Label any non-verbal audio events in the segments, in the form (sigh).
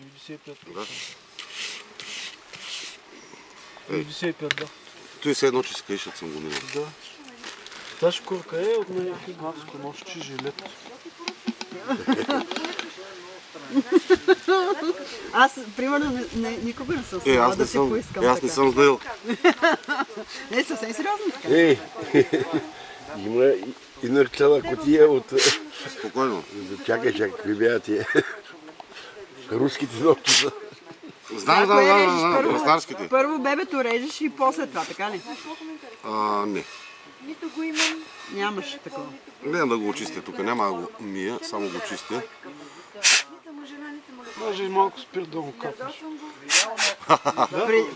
95. Да. 95, да. Той се едно, че си съм го минал. Да. Тази шкурка е от някакви градско нощи жилет. Аз, примерно, не, никога не съм Е, аз да не си съм, поискам е, аз не съм знаел. (laughs) Не, съвсем сериозно така. Ей, (laughs) има и- и нарчана котия от... Спокойно. Чакай, чакай, какви бяха тия? (laughs) Руските ногти са. Знам, знам, Кое знам, знам, първо? Първо бебето режеш и после това, така ли? А, не. Нито го имам. Нямаш такова. Не да го очистя тук, няма да го мия, само го чистя. Може и малко спирт да го капнеш.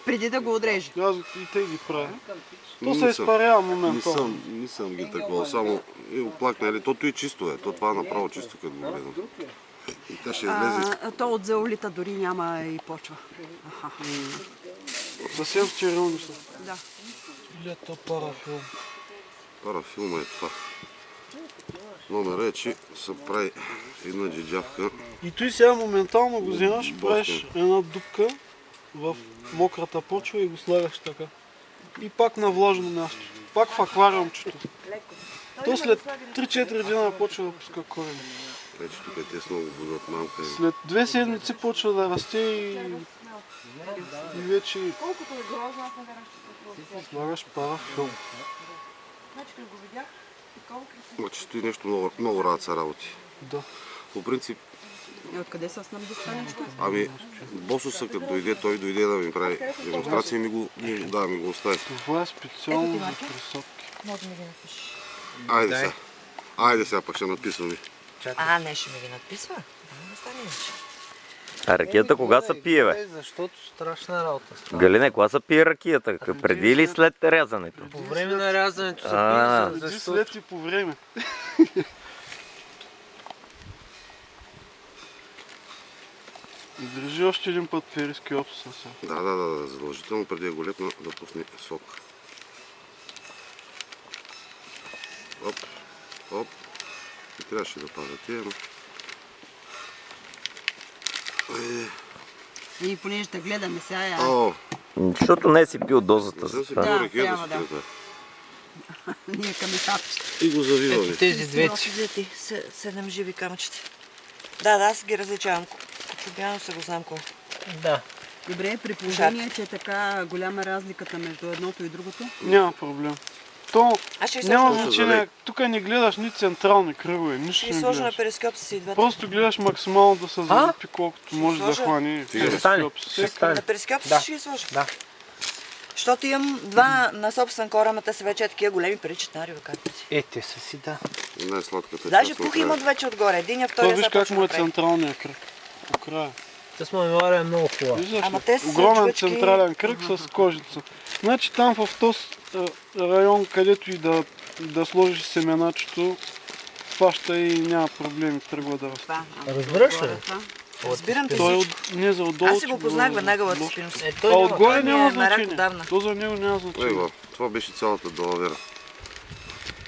Преди да го отрежи. Аз и те ги правя. То Не се съм. изпарява Не моментално. съм, не съм ги такова, само и оплакна, нали, тото и чисто е, то това е направо чисто, като го гледам. И тя ще излезе. А, то от зеолита дори няма и почва. Аха. Съвсем стерилни са. Да. Лето парафилм. Парафилма е това. Номера е, че се прави една джиджавка. И той сега моментално го вземаш, правиш една дупка в мократа почва и го слагаш така. И пак на влажно място. Пак в аквариумчето. То след 3-4 дена почва да пуска корени. Вече тук е те с много будат малка. След две седмици почва да расте и, и вече Колкото е грозно, аз не вярвам, че това е слагаш парафилм. Значи, като го видях, такова красиво. Значи стои нещо много, много рад са работи. Да. По принцип, И откъде са снабди станичка? ами, босуса като дойде, той дойде да ми прави демонстрация и ми го, да, ми го остави. Това е специално за присадки. Може да ми ги напишеш. Айде сега. Айде сега пък ще написваме. А, не, ще ми ги надписва. Да, не стане иначе. А ракията кога се пие, бе? Защото страшна работа става. Галине, кога се пие ракията? Преди или след рязането? По време на рязането се А. пие, Преди, защото след и по време. (laughs) И Държи още един път фериски опса сега. Да, да, да, да, задължително преди да го лепна да пусне сок. Оп, оп. И трябваше да пазя тия, но... И понеже да гледаме сега, я... О, Защото не си пил дозата не за това. Да, трябва да. (laughs) ние към етапчета. И го завиваме. ето тези се- седем живи камъчета. Да, да, аз ги различавам. Кочубяно се го знам кой. Да. Добре, при положение, че е така голяма разликата между едното и другото. Няма проблем. То няма на, значение. Тук не гледаш ни централни кръгове, нищо ще не на гледаш. перископ с и двете. Просто гледаш максимално да се залепи колкото може да сложа? хване. Ще стане, перископ. ще стане. На перископ Да. ще ги сложа. Да. Защото имам два на собствен корем, а те са вече такива големи както си. Е, те са си, да. Най-сладката Даже пух имат вече отгоре. Единия, То втория виж сега как почва му е централния кръг. По края. Тази мемория е много хубава. Виждаш Ама ли? те са Огромен човечки. централен кръг с кожица. Значи там в този а, район, където и да, да сложиш семеначето, фаща и няма проблеми, тръгва да расте. А, Разбираш ли? отгоре това. Разбирам те Той е от, не за отдолу. Аз си го познах веднага отдолу. спинус. Е, А той няма. отгоре няма е значение. То за него няма значение. го, това беше цялата далавера.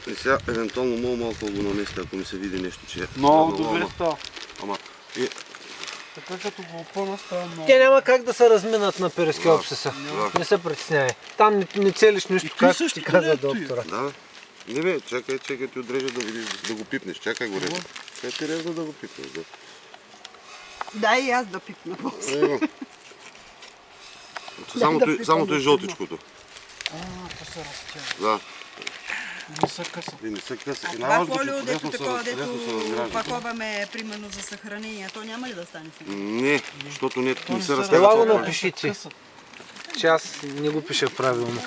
И сега, евентуално, много малко го наместя, ако ми се види нещо, че е Много добре ама- става. Ама, и, Така като го опъна става много. Те няма как да се разминат на перископсиса. да. Не се притеснявай. Там не, не целиш нищо, както също ти каза не е доктора. да. Не бе, чакай, чакай, ти отрежа да видиш, да го пипнеш. Чакай го реза. Чакай ти реза да го пипнеш. Да. Дай и аз да пипна после. Е. Само, да той, пипам само той да жълтичкото. А, то се разтяга. Да. Не са къса. И не се къса. А И това че фолио, дето такова, дето размражда. паковаме, примерно за съхранение, то няма ли да стане сега? Не, защото не, не се се разтяга. Ела го напиши ти, че аз не го пиша правилно.